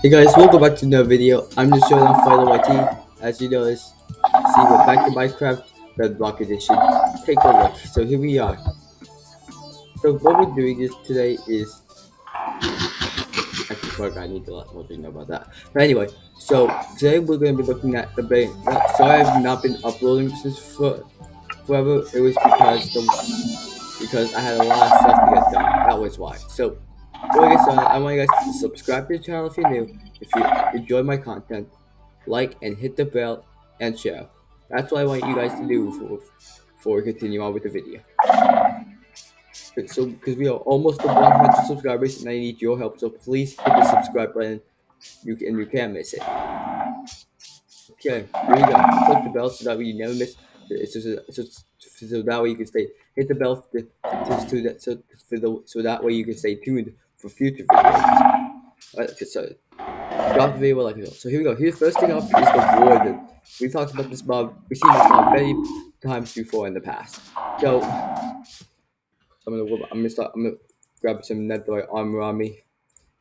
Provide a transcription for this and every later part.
Hey guys, welcome back to another video. I'm just showing off Fighter YT. As you notice, see we're back to Minecraft Bedrock Edition. Take a look. So here we are. So what we're doing is today is actually fuck, I need to let more know about that. But anyway, so today we're gonna be looking at the brain. Sorry I've not been uploading since for forever. It was because the because I had a lot of stuff to get done. That was why. So before I started, uh, I want you guys to subscribe to the channel if you're new. If you enjoy my content, like and hit the bell and share. That's what I want you guys to do before, we continue on with the video. So, because we are almost to 100 subscribers and I need your help, so please hit the subscribe button. You can, you can't miss it. Okay, here we go. Click the bell so that way you never miss. So, so, so, so that way you can stay. Hit the bell to, to, to that so for the so that way you can stay tuned for future videos. Alright, so drop video like. So here we go. Here's first thing up is the warden. We've talked about this mob. We've seen this mob many times before in the past. So I'm gonna I'm gonna start I'm gonna grab some netherite armor on me.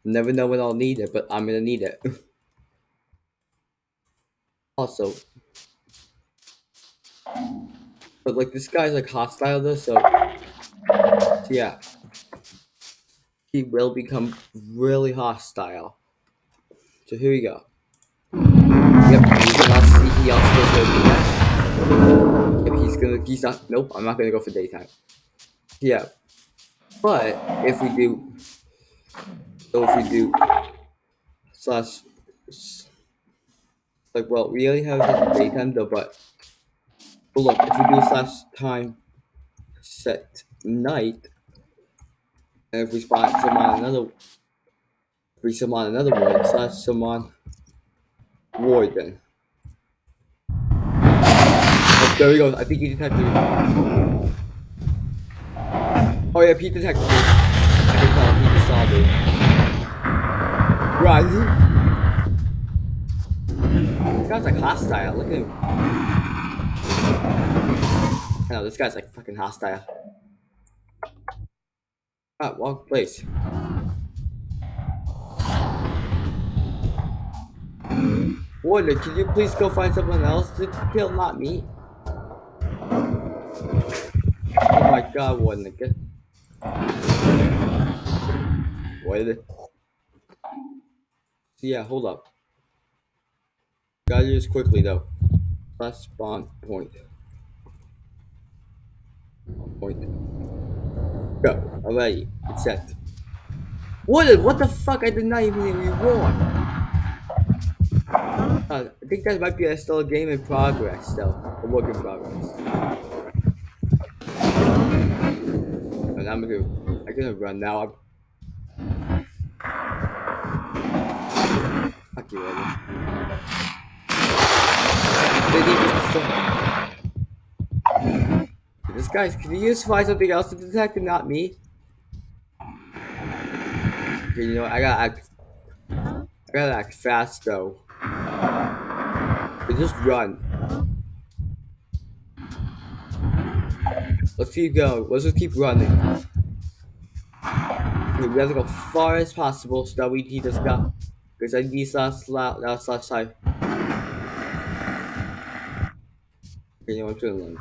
Never know when I'll need it, but I'm gonna need it. also, but like this guy's like hostile though, so, so yeah, he will become really hostile. So here we go. Yep, see he also goes he's gonna he's not nope, I'm not gonna go for daytime. Yeah. But if we do so if we do slash like well we only have daytime though but but look if we do slash time set night if we spawn summon another if we summon another one slash summon warden oh, there we go I think he detected me oh yeah he detected me I can tell just saw me right this guy's like hostile. Look at him. No, this guy's like fucking hostile. Ah, wrong place. Warden, can you please go find someone else to kill, not me? Oh my god, Warden, get... What? Yeah, hold up. Gotta do this quickly though. Last spawn point. Point. Go. Alrighty. It's set. What? What the fuck? I did not even reward. Uh, I think that might be a, still game in progress, though. A work in progress. And I'm gonna, I'm gonna run now. I'm... Fuck you, Eddie. This guy's, can you use find something else to detect and not me? Okay, you know what, I gotta act, I gotta act fast though. just run. Let's keep going, let's just keep running. Okay, we have to go far as possible so that we he just got, because I need last, last, last time. Okay, I'm chilling.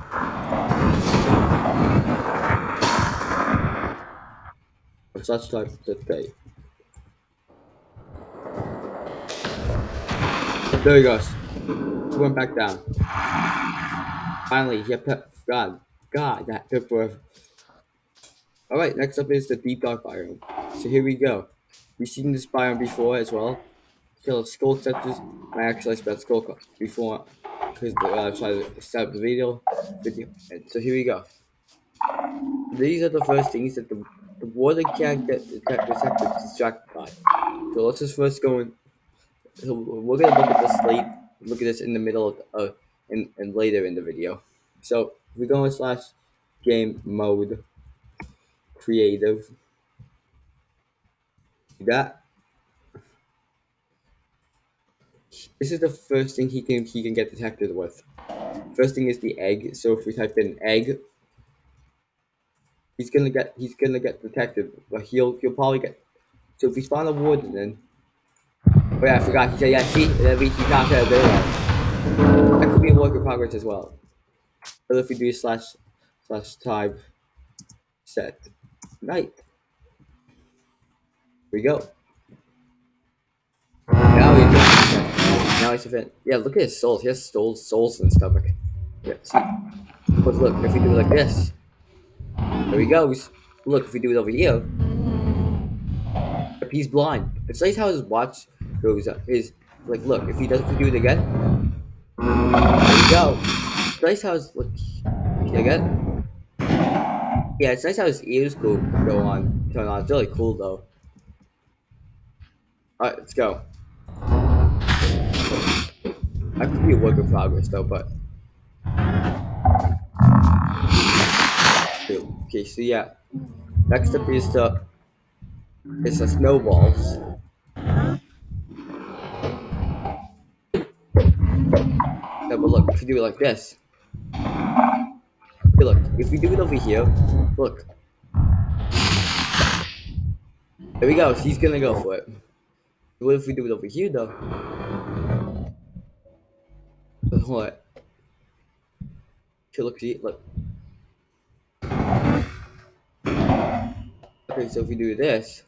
Such type that day. There he goes. He went back down. Finally, he put God. God, that took forever. Alright, next up is the deep dark biome. So here we go. We've seen this biome before as well. Kill skull touches. I actually spelled skull before because uh, tried to start the video. Video. So here we go. These are the first things that the, the warden can't get detected distracted by. So let's just first go in. So we're gonna look at this late. Look at this in the middle of uh, and, and later in the video. So we go in slash game mode creative. See that This is the first thing he can he can get detected with. First thing is the egg. So if we type in egg, he's gonna get he's gonna get detected, but he'll he'll probably get. So if we spawn a warden, then Oh yeah, I forgot. He said, yeah, see, that means he's not there. That could be a work in progress as well. But if we do slash slash time set night. Here we go. Now he's doing Now he's event. Yeah, look at his souls. He has souls, souls in stomach. Yeah, see. But look, if we do it like this, there he goes. Look, if we do it over here, if he's blind. It's nice how his watch goes up. His like, look, if he does, if we do it again, there we go. It's nice how his look. Again. Yeah, it's nice how his ears go go on, turn on. It's really cool though. Alright, let's go. That could be a work in progress though, but okay, so yeah. Next up is the it's the snowballs. Yeah, but look, if you do it like this. look, if we do it over here, look. There we go, he's gonna go for it. What if we do it over here though? What? Okay, look, see, look. Okay, so if we do this.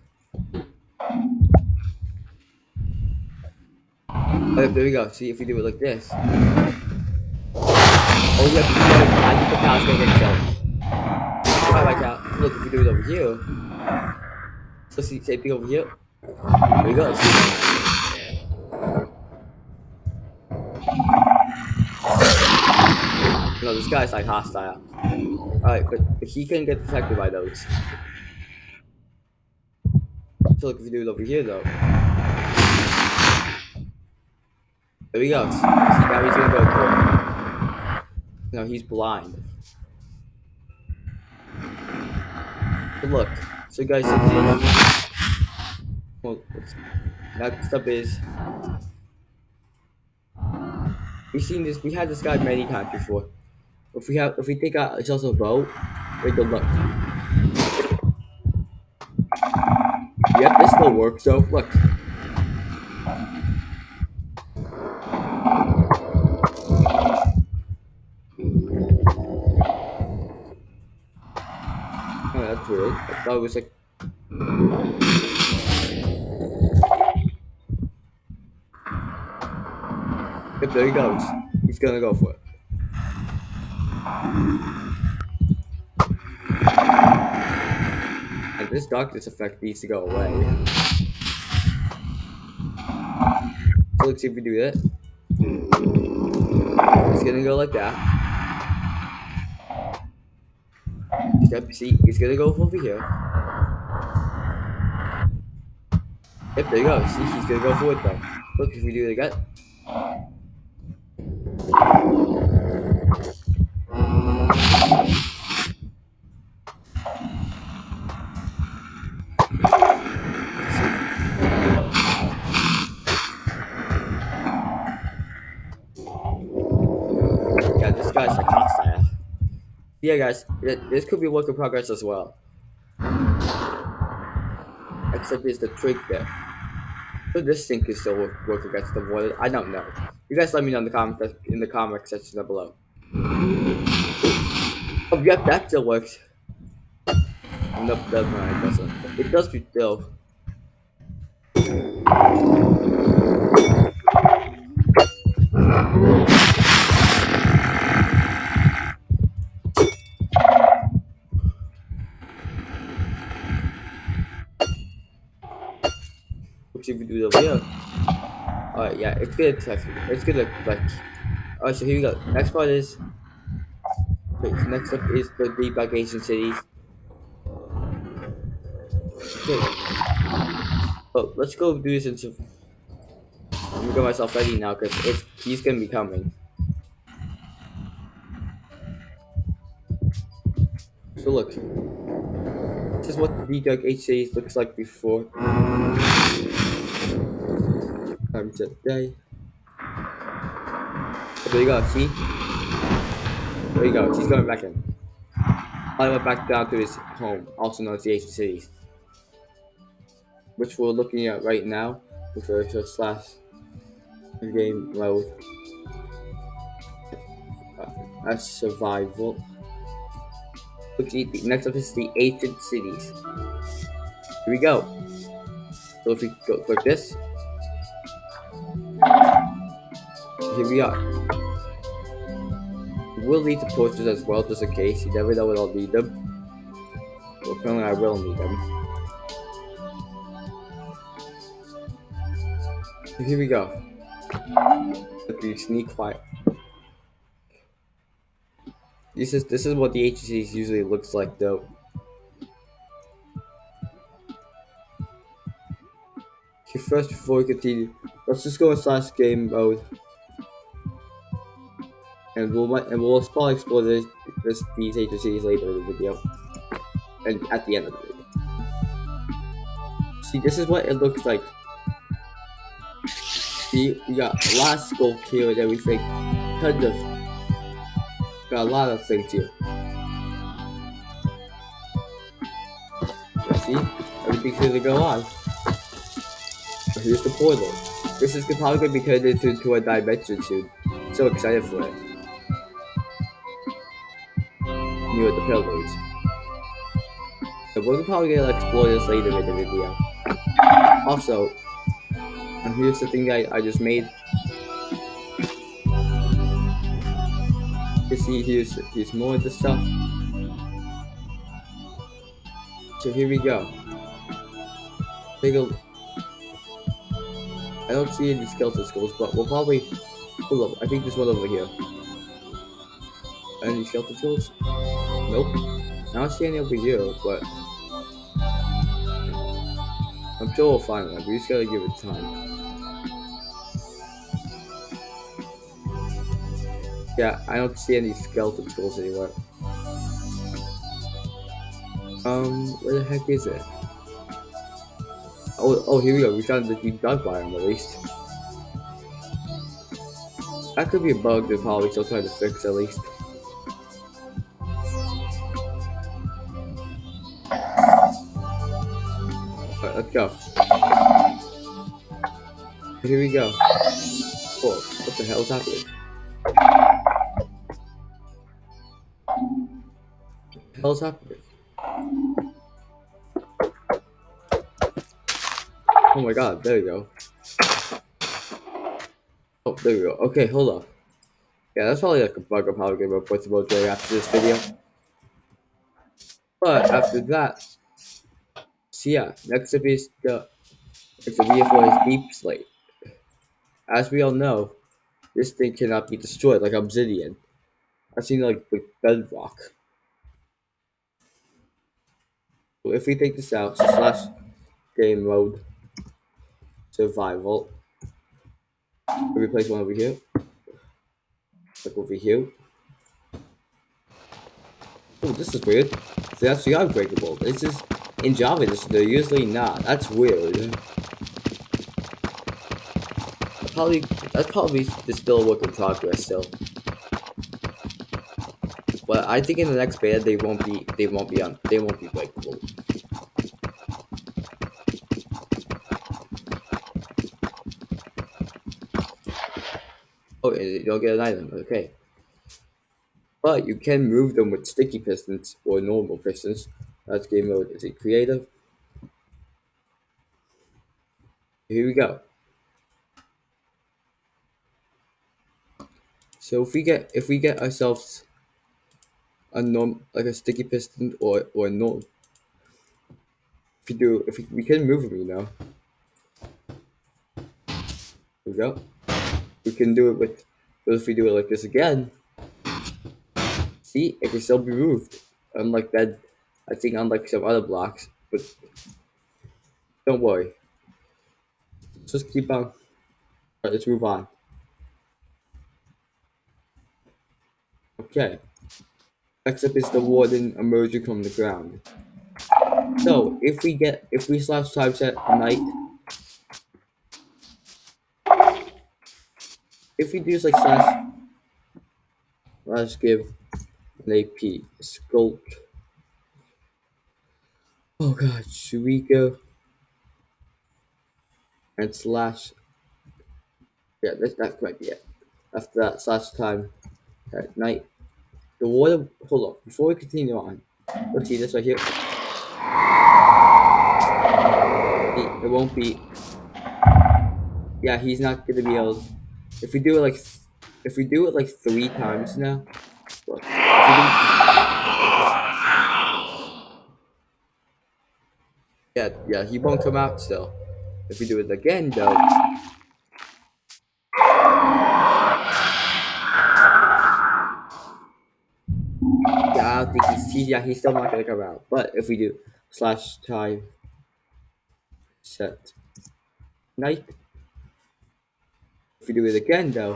Oh, there we go. See if we do it like this. Oh, yeah, I think the pal's gonna get killed. Alright, like that. Look, if we do it over here. So see, same thing over here. There we go. No, this guy's like hostile. Alright, but, but he can get detected by those. So look if you do it over here though. There we go. See, now he's gonna go it. No, he's blind. But look. So guys, well, next up is we've seen this. We had this guy many times before. If we have, if we take out just a boat, take a look. Still works. So look. Oh, that's weird. I thought it was like. Yep, there he goes. He's gonna go for it. And this darkness effect needs to go away. Let's see if we do that. It's gonna go like that. Yep, see, he's gonna go over here. Yep, there you go. See, he's gonna go forward though. Look, if we do it again. Yeah, guys, this could be work in progress as well. Except it's the trick there. So this thing is still work, work against the warden. I don't know. You guys let me know in the comments in the comment section down below. Oh, yep, that still works. Nope, that no, it doesn't. It does be still. It over here. Alright, yeah, it's good. It's good. Like, alright, so here we go. Next part is so next up is the debug ancient cities. Okay. Oh, let's go do this into. I'm gonna get myself ready now because he's gonna be coming. So look, this is what the debug H cities looks like before. Die. There you go. See. There you go, she's going back in. I went back down to his home, also known as the Ancient Cities. Which we're looking at right now. Okay, so slash game mode as survival. Okay, the next up is the ancient cities. Here we go. So if we go click this, here we are. We'll need the posters as well, just in case. You never know when I'll need them. Well, apparently I will need them. So here we go. Let me sneak quiet. This is this is what the HCs usually looks like though. Okay, first before we continue, let's just go in slash game mode. And we'll and we'll probably explore this, this these HCs later in the video. And at the end of the video. See this is what it looks like. See we got a lot of sculk here and everything. Tons of got a lot of things here. see, everything's gonna go on. Here's the portal. This is probably gonna be turned into, into a dimension soon. So excited for it. Near the pillars. So we're probably gonna explore this later in the video. Also, and here's the thing I, I just made. You see, here's, here's more of the stuff. So here we go. Take a. I don't see any skeleton skulls, but we'll probably. Hold up, I think there's one over here. Any skeleton skulls? Nope. I don't see any over here, but. I'm sure we'll find one. We just gotta give it time. Yeah, I don't see any skeleton tools anywhere. Um, where the heck is it? Oh, oh, here we go. We found the dark biome at least. That could be a bug they're probably still trying to fix at least. Go. Here we go. Whoa, what the hell is happening? What the hell's happening? Oh my god, there we go. Oh, there we go. Okay, hold on. Yeah, that's probably like a bug I'm probably gonna report to Mojang after this video. But after that, so yeah, next up is the it's a VFO is Deepslate. As we all know, this thing cannot be destroyed like obsidian. I've seen like with bedrock. So if we take this out, slash game mode survival. We replace one over here. Like over here. Oh, this is weird. See, actually are breakable. This is in Java. They're usually not. That's weird. Probably that's probably still a work in progress still. But I think in the next beta they won't be they won't be on they won't be breakable. Oh, you'll get an item. Okay. But you can move them with sticky pistons or normal pistons. That's game mode. Is it creative? Here we go. So if we get if we get ourselves a norm like a sticky piston or or a norm, if we do if we, we can move them, you know. Here we go. We can do it with, but if we do it like this again, see, it can still be moved. Unlike that, I think unlike some other blocks, but don't worry. Just keep on. Right, let's move on. Okay. Next up is the warden emerging from the ground. So if we get if we slash typeset night if we do like slash let's give an AP sculk. Oh god, should we go? and slash. Yeah, this that might be it. After that slash time at night. The water. Hold up, Before we continue on, let's see this right here. It won't be. Yeah, he's not gonna be able. If we do it like, if we do it like three times now. Look, if we do- yeah, yeah, he won't come out still. If we do it again, though. Yeah, I don't think he's, he, yeah, he's still not gonna come out. But if we do slash time set night, if we do it again, though.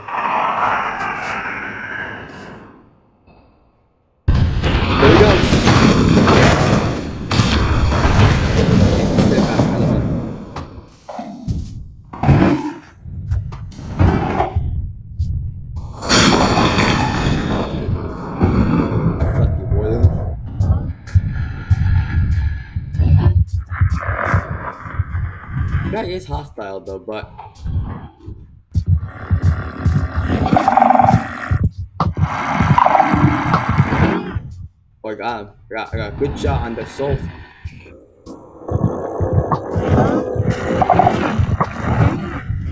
That is hostile though, but Oh, I got. I got, I got a good shot on the soul.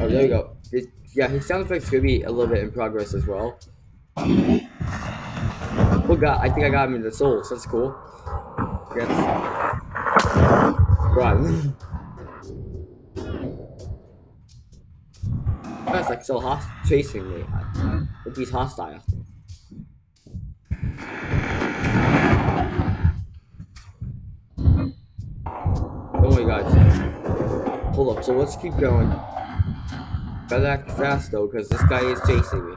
Oh, there we go. It, yeah, his sound effects could be a little bit in progress as well. Oh god, I think I got him in the souls. That's cool. Yes. Run. That's like so host chasing me. He's hostile. Oh Don't worry, guys. Hold up. So let's keep going. Gotta act fast though, because this guy is chasing me.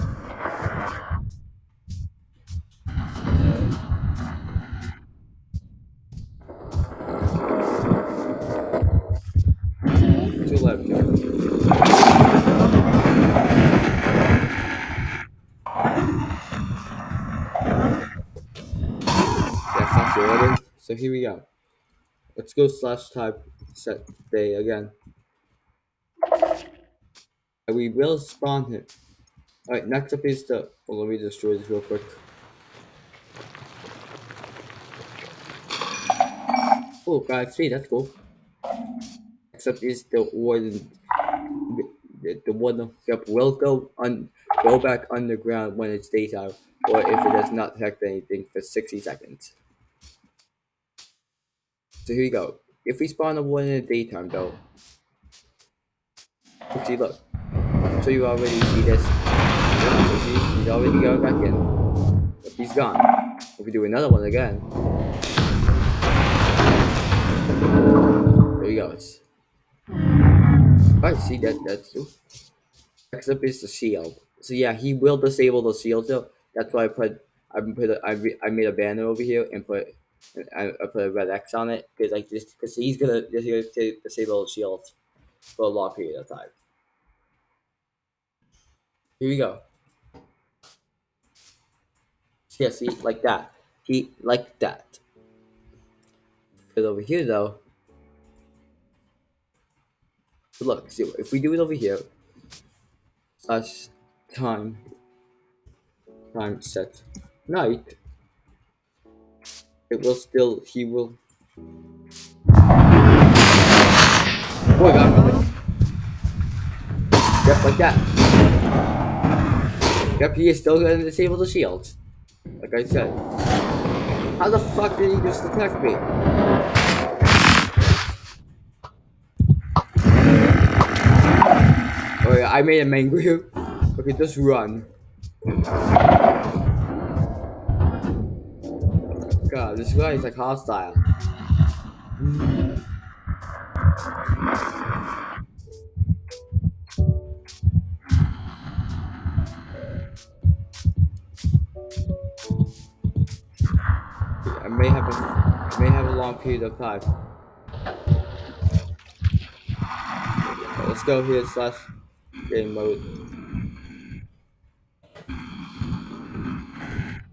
So here we go. Let's go slash type set day again. And we will spawn him. Alright, next up is the. Well, let me destroy this real quick. Oh, got XP, that's cool. Next up is the warden. The, the warden yep, will go on go back underground when it's daytime, or if it does not detect anything for 60 seconds. So here you go. If we spawn a warden in the daytime though. See look. So you already see this. So see, he's already going back in. But he's gone. If we do another one again. There he goes. Alright, see that that's Next up is the shield. So yeah, he will disable the shield though. That's why I put I put a, I, re, I made a banner over here and put I, I put a red X on it because like just because he's gonna just gonna disable shield for a long period of time. Here we go. Yeah, see, like that. He like that. But over here though. Look, see if we do it over here. Slash time. Time set. Night. It will still he will Oh my god, really? Yep, like that. Yep, he is still gonna disable the shields. Like I said. How the fuck did he just attack me? Oh yeah, I made him angry. Okay, just run. God, this guy is like hostile. I may have a I may have a long period of time. Let's go here slash game mode.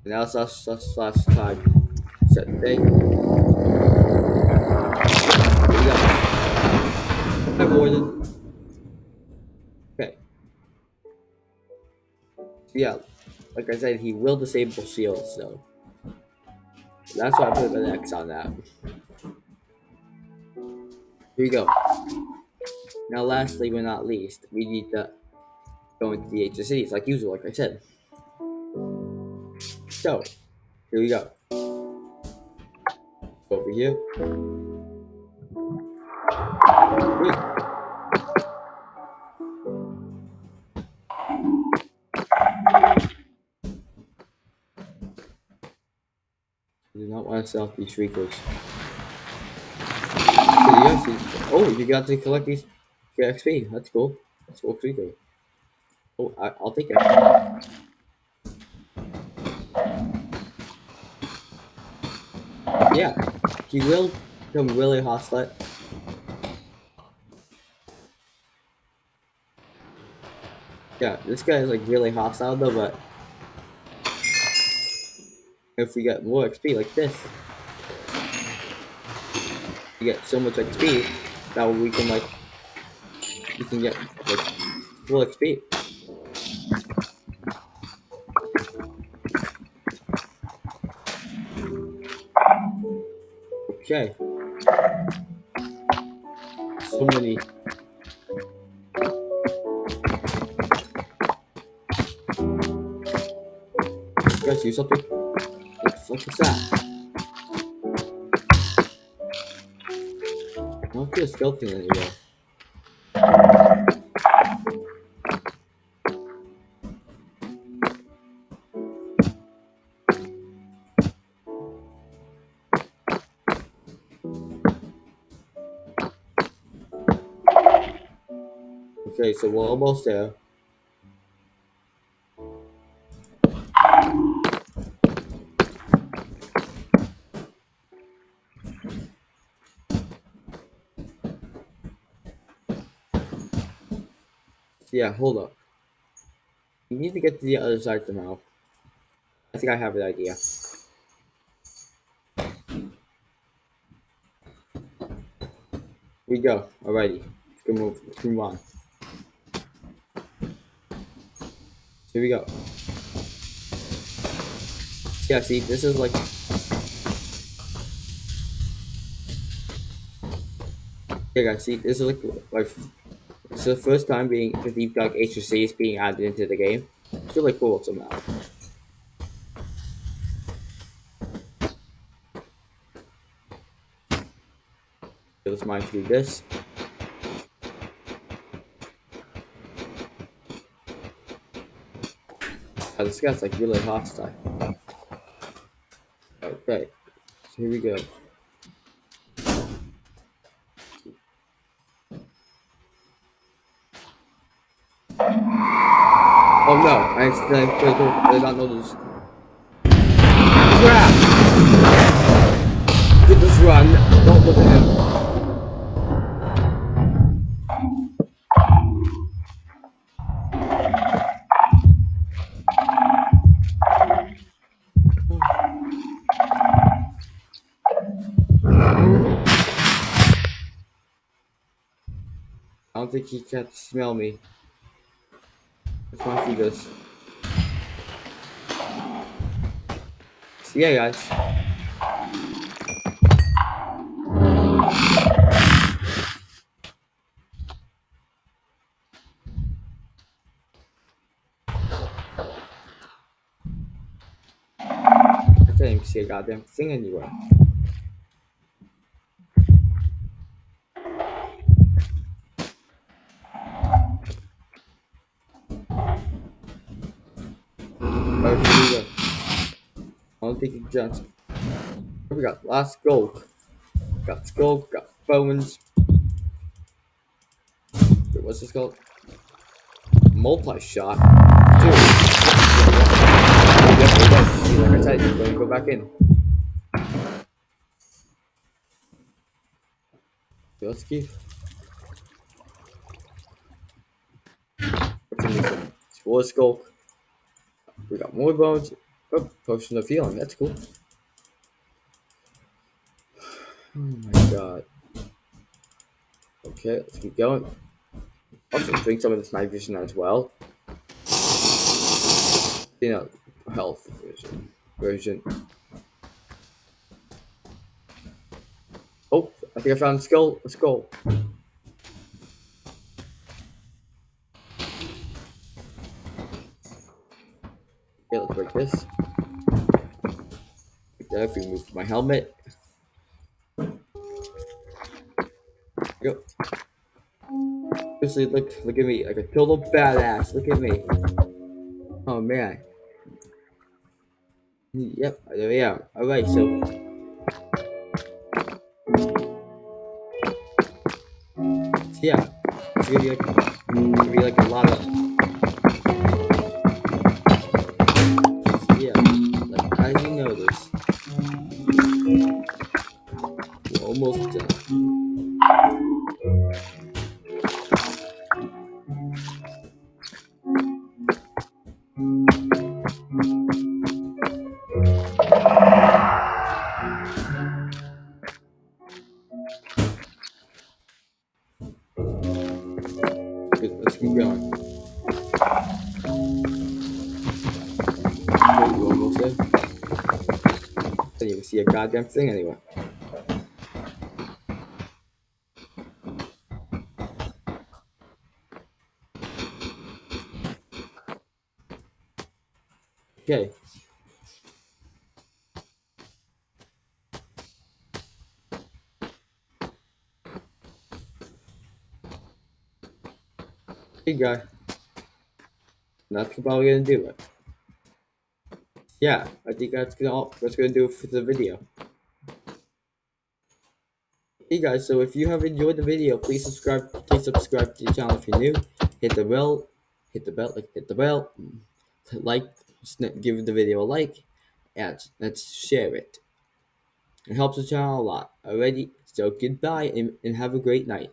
Now slash slash slash set day. Here we go. Hi. Okay. Yeah, like I said, he will disable shields, so that's why I put an X on that. Here we go. Now, lastly but not least, we need to go into the HSCs, like usual, like I said. So, here we go. Over here. I do not want to sell these shriekers. Oh, you got to collect these get XP. That's cool. That's cool shriekers. Oh, I, I'll take it. Yeah, he will become really hostile. Yeah, this guy is like really hostile though, but if we get more XP like this, we get so much XP that we can like we can get like full XP. Okay. So many. You guys see something? What the fuck is that? I don't see a skeleton anywhere. So we're almost there. Yeah, hold up. You need to get to the other side somehow. I think I have an idea. we go. Alrighty. Let's move. Let's move on. Here we go. Yeah, see, this is like... Yeah, guys, see, this is like, like it's the first time being the Deep Dark HSC is being added into the game. It's really cool somehow. Let's mine through this. Oh, this guy's like really hostile. Oh, okay, so here we go. Oh no, I accidentally did not know this. Crap! Just run, don't look at him. Think he can smell me. Go through this. So yeah, guys. I can't even see a goddamn thing anywhere. Taking jumps. We got last gold. Got skull, got bones. Wait, what's this called? Multi-shot. Dude. Like I said, let me go back in. Let's keep. What's in this one? Skull. We got more bones. Oh, potion of healing. That's cool. Oh my god. Okay, let's keep going. Also, drink some of this night vision as well. You know, health version. version. Oh, I think I found a skull. A skull. If we move my helmet. Go. Seriously, look, look at me, like a total badass. Look at me. Oh man. Yep, there we are. Alright, so. so yeah, it's gonna be like, gonna be like a lot of. So yeah, like, as you notice, we're goddamn thing anyway. Okay. Hey guy. That's probably gonna do it. Yeah, I think that's gonna all that's gonna do it for the video. Hey guys, so if you have enjoyed the video, please subscribe please subscribe to the channel if you're new. Hit the bell, hit the bell, like hit the bell, like give the video a like, and let's share it. It helps the channel a lot. Already, so goodbye and, and have a great night.